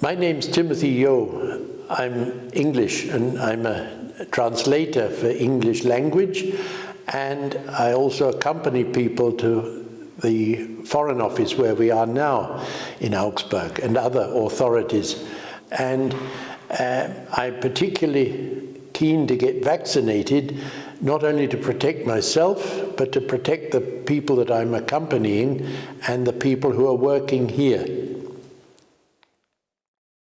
My name's Timothy Yeo. I'm English and I'm a translator for English language and I also accompany people to the Foreign Office where we are now in Augsburg and other authorities. And uh, I'm particularly keen to get vaccinated, not only to protect myself, but to protect the people that I'm accompanying and the people who are working here.